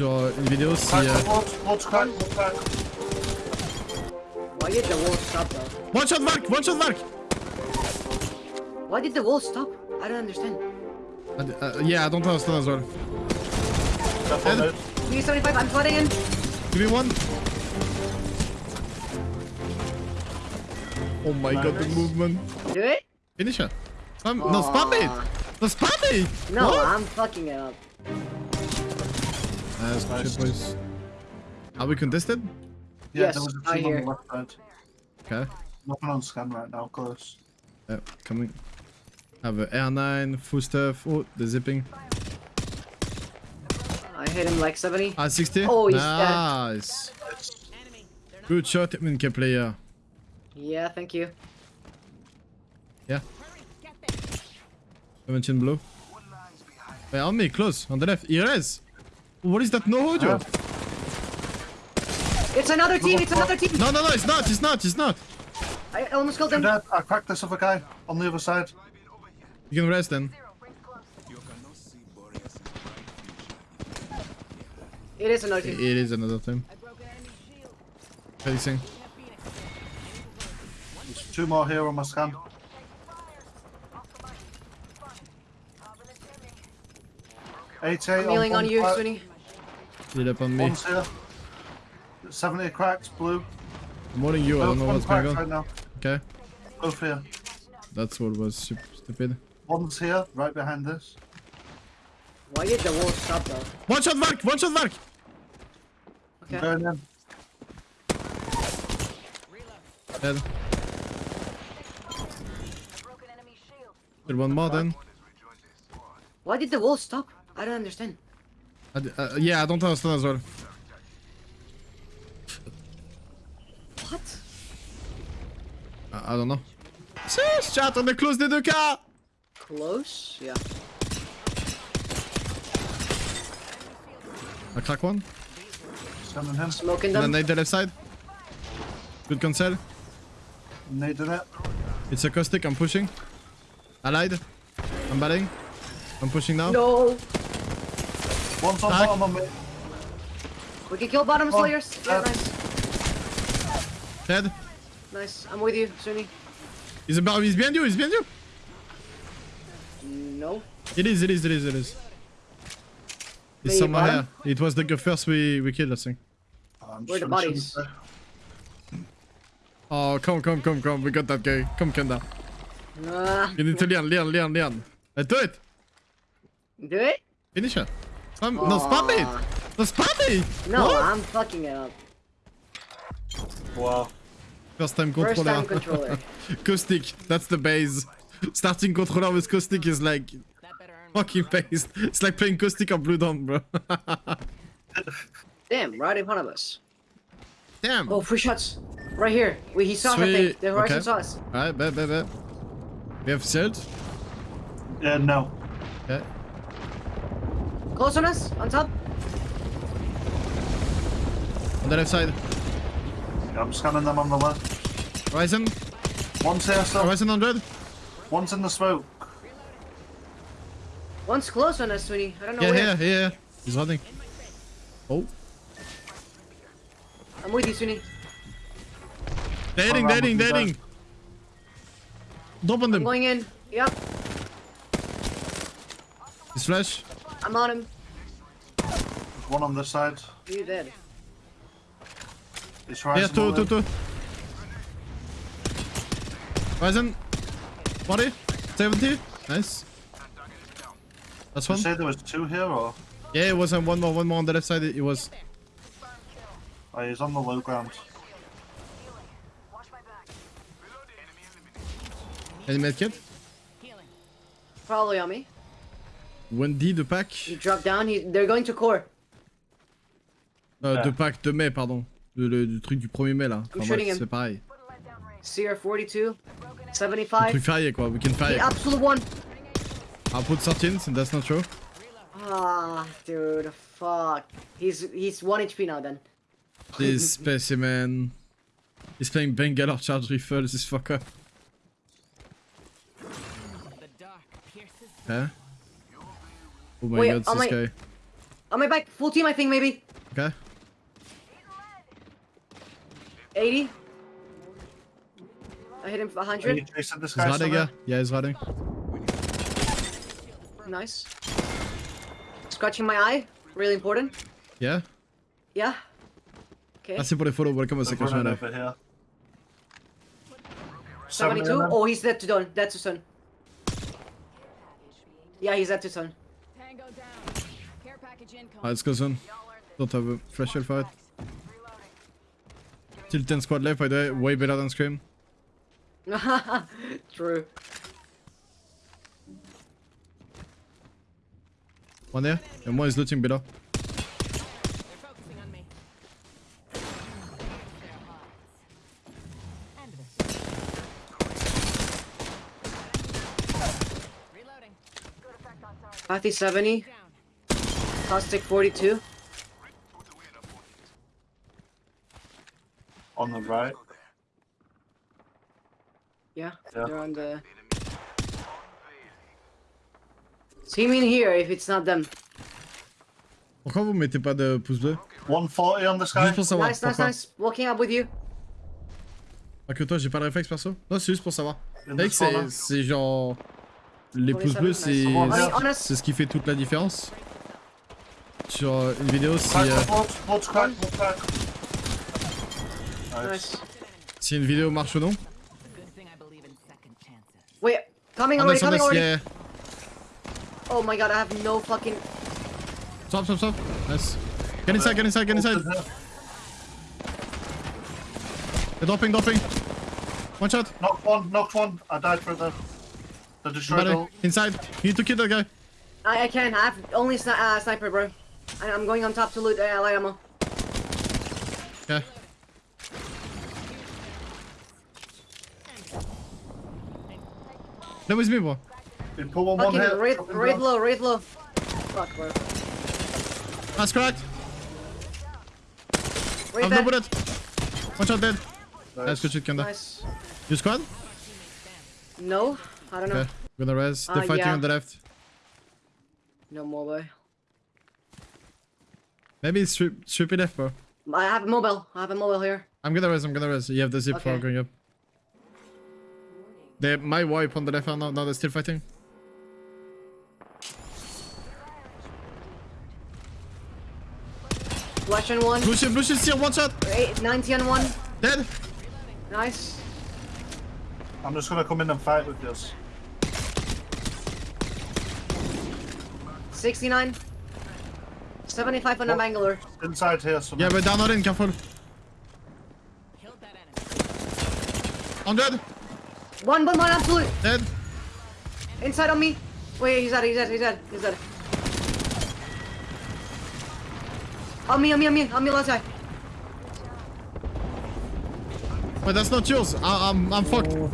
sur une vidéo si... Crack, euh, wall, wall's crack, wall's crack. Why did the wall stop though? One shot Valk! One shot Valk! Why did the wall stop? I don't understand. Uh, uh, yeah, I don't understand as well. Careful, Ed. mate. B75, I'm flooding in. Give me one. Oh my god, the movement. Do it? Finish her. Spam, no, spam it! Aw. No, spam it! No, What? I'm fucking it up. Nice, good shit, boys. Are we contested? Yeah, Yes, there was a I team on the left side. Okay. Nothing on scan right now, close. Yeah, coming. Have a R9, full stuff. Oh, the zipping. I hit him like 70. Ah, 60? Oh, he's dead. nice. Good shot, Minke player. Yeah, thank you. Yeah. 17 blue. Hey, on me, close, on the left. Ires! What is that no audio? Ah. It's another team, it's another team! No, no, no, it's not, it's not, it's not. I almost killed I'm him. dead. I cracked this other guy on the other side. You can rest then. It is another It team. is another team. Facing. There's two more here on my scan. Eight eight. I'm kneeling on you, one, Sweeney. Heal up on me. One's here. 70 cracked, blue. I'm warning you, I don't know what's going on. right now. Okay. Both here. That's what was sup- stupid. One's here, right behind this. Why did the wall stop though? One shot Valk! One shot Valk! Okay. Going in. Dead. Still one more then. Why did the wall stop? I don't understand. I d- uh, yeah, I don't understand as well. What? I, I don't know. Sis, chat, on est close des deux cas! Close? Yeah. I crack one. Scanning him. Smoking And then them. nade the left side. Good cancel. Nading it. It's a caustic, I'm pushing. I lied. I'm batting. I'm pushing now. No! One's on Crack. bottom on me. We can kill bottom slayers. Yeah, uh, nice. Dead. Nice. I'm with you, Sunny. He's, about, he's behind you, he's behind you. No. It is, it is, it is, it is. He's Wait, somewhere bottom? here. It was the first we, we killed, I think. I'm Where the just trying to bodies? Oh, come, come, come, come. We got that guy. Come, Kenda. Uh, You need to learn, learn, learn, learn. I do it. do it? Finish her. Spam, no, spam it. No, spam it. No, What? I'm fucking it up. Wow. First time First controller. time controller. caustic. That's the base. Starting controller with caustic is like fucking based. It's like playing caustic on Blue Dawn, bro. Damn, right in front of us. Damn. Oh, free shots. Right here. We, he saw that thing. Sweet. The horizon Okay. saw us. Alright, bet, bet, bet. We have shield. Yeah, no. Okay. Close on us. On top. On the left side. Yeah, I'm scanning them on the left. Horizon. One's here still. Horizon 100. One's in the smoke. One's close on us, Sweeney. I don't know Yeah, where. here, here. He's running. Oh. I'm with you, Sweeney. Dating, Around dating, with you dating. Drop on I'm going in. Yep. His flash. I'm on him. There's One on this side. You dead. It's Here, rising. two, two, two. Horizon. 40. 70. Nice. That's one. You one. say there was two here, or? Yeah, it was on one more, one more on the left side. It was. Oh, he's on the low ground. Any medkit? Probably on me. Wendy de pack. He dropped down. He, they're going to core. Euh, Ah. de pack de mai, pardon. Le, le- du truc du 1er mai là. Enfin, c'est pareil. CR42. Le 75. truc férié quoi, weekend The férié. absolute one. I'll put 13 and that's not true. Ah, dude. Fuck. He's he's 1 HP now then. This specimen. He's playing Bangalore Charge Rifle, this fucker. Okay. Oh my Wait, god, this my- guy. On my back, full team, I think maybe. Okay. 80. I hit him for Are you 100. chasing this guy? riding, still yeah. there? Yeah, he's riding. Nice. Scratching my eye. Really important. Yeah. Yeah. Okay. Merci pour les follow, welcome au They're second running channel. over here. 72. Oh, he's dead to done. Dead to son. Yeah, he's dead to son. Let's go soon. Don't have a flash shell fight. Still 10 squad left, by the way. Way better than Scream. True. One there. And one is looting below. 50, 70. Down. Caustic 42. On the right. Yeah, Yeah. they're on the. Team in here if it's not them. Pourquoi vous mettez pas de pouce bleu 140 on this guy. Juste pour savoir. Nice, nice, nice. Walking up with you. Pas que toi, j'ai pas le réflexe perso? Non, c'est juste pour savoir. Mec, c'est genre. Les pouces bleus, c'est c'est ce qui fait toute la différence. Sur euh, une vidéo, si, euh, si une vidéo marche ou non. Wait, coming On already, on coming already. yeah. Oh my god, I have no fucking. Stop, stop, stop. Nice. Get inside, get inside, get inside. They're dropping, dropping. One shot. Knocked one, knocked one. I died for the the destroyed Somebody. all. Inside. You need to kill that guy. I, I can. I have only sni uh, sniper, bro. I, I'm going on top to loot uh, light ammo. Okay. That was me, bro. You pull one, one Fucking hit. raid, raid low, raid low. Fuck, bro. That's cracked. Raid I've no dead. bullet. One shot dead. Nice, Nice. good shit, Kanda. Nice. You squad? No, I don't know. Okay. Gonna res. They're Uh, fighting yeah. on the left. No mobile. Maybe it's strip, strip it left, bro. I have a mobile. I have a mobile here. I'm gonna res, I'm gonna res. You have the zip for Okay. going up. They my wipe on the left now, now they're still fighting. Flash on one. Blue shield, blue shield, still one shot! Eight, 90 on one. Dead! Nice. I'm just gonna come in and fight with this. 69. 75 on the What? Bangalore. Inside here, so Yeah, but down not in, careful. Killed that enemy. 100! One, one, one, absolute. Dead! Inside on me. Wait, he's dead, he's dead, he's dead, he's dead. On me, on me, on me, on me, left side. Wait, that's not yours. I, I'm, I'm fucked. Oh.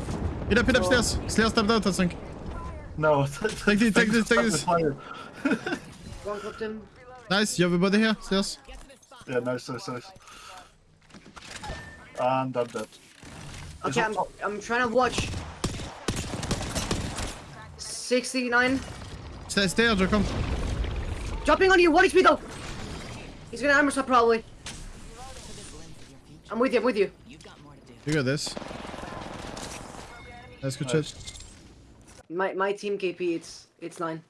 Get up, hit upstairs. Slayer stepped out, I think. No. Take this, take this, take this. One clipped him. Nice, you have a body here, stairs. Get to this spot. Yeah, nice, nice, nice. And I'm dead. Okay, I'm, I'm trying to watch. 69. Stay, stay, Joe, come. Dropping on you, 1 HP though. He's gonna armor swap probably. I'm with you, I'm with you. You've got more to do. You got this. That's good Nice. shit. My my team KP, it's it's nine.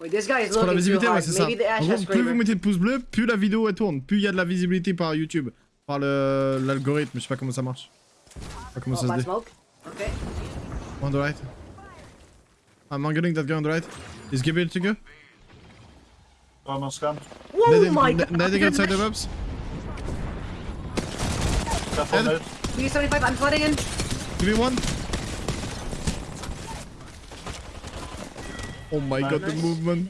Wait, this guy is C'est pour la visibilité, ouais, c'est ça. En gros, plus vous mettez de pouces bleus, plus la vidéo elle tourne, plus il y a de la visibilité par YouTube, par l'algorithme. Je sais pas comment ça marche. Je sais pas comment Oh, ça se dit. smoke. Okay. On the right. I'm angling that guy on the right. Is Gabriel to go? I'm on scan. Oh my god. nading outside the ropes. Careful, Dead. mate. P75, I'm flooding in. Give me one. Oh my god, the movement.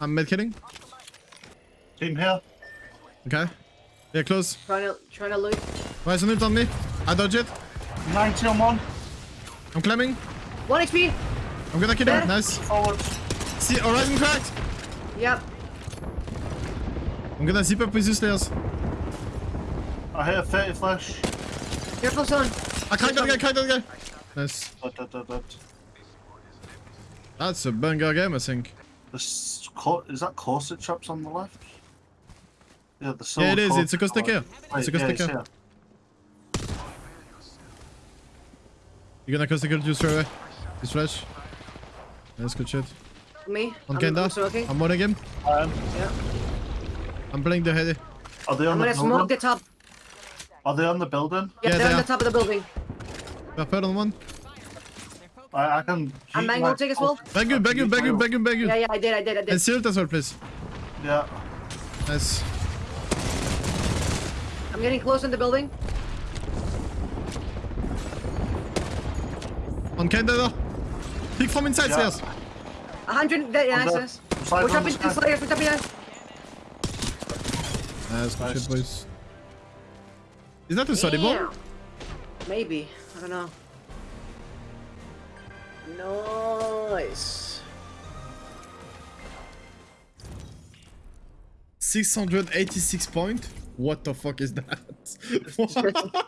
I'm medkitting. Team here. Okay. Yeah, close. Trying to trying to loot. Rise on it on me. I dodge it. 90 on one. I'm climbing. One HP. I'm gonna kill him. Nice. Forward. See, horizon cracked. Yep. I'm gonna zip up with you slayers. I hit a 30 flash. Careful, son. I cracked that guy, cracked that guy. Nice. Dead, dead, dead, dead. That's a banger game, I think. This is that corset traps on the left? Yeah, the silver Yeah, it is. It's a caustic oh, here. It's a yeah, caustic here. here. You're gonna caustic here, juice right away. This flash. That's good shit. Me? On I'm, Kenda. I'm smoking. I'm one again. I am. Yeah. I'm playing the heady. Are they on I'm the gonna smoke the top. Are they on the building? Yeah, Yeah, they're they on are. the top of the building. I Purple on one. I, I can. I'm heat mango take as well. Bang you, bang you, bang you, bang you, bang you. Yeah, yeah, I did, I did, I And did. shield as well, please. Yeah. Nice. I'm getting close in the building. On Kenda though. Peek from inside Yeah. stairs. A hundred. Yeah, On nice, the nice. side We're on the jumping sky. to Slayers, we're jumping in. Nice, good Nice. shit, boys. Is that a study ball? Maybe. I don't know. Nice. 686 point? What the fuck is that?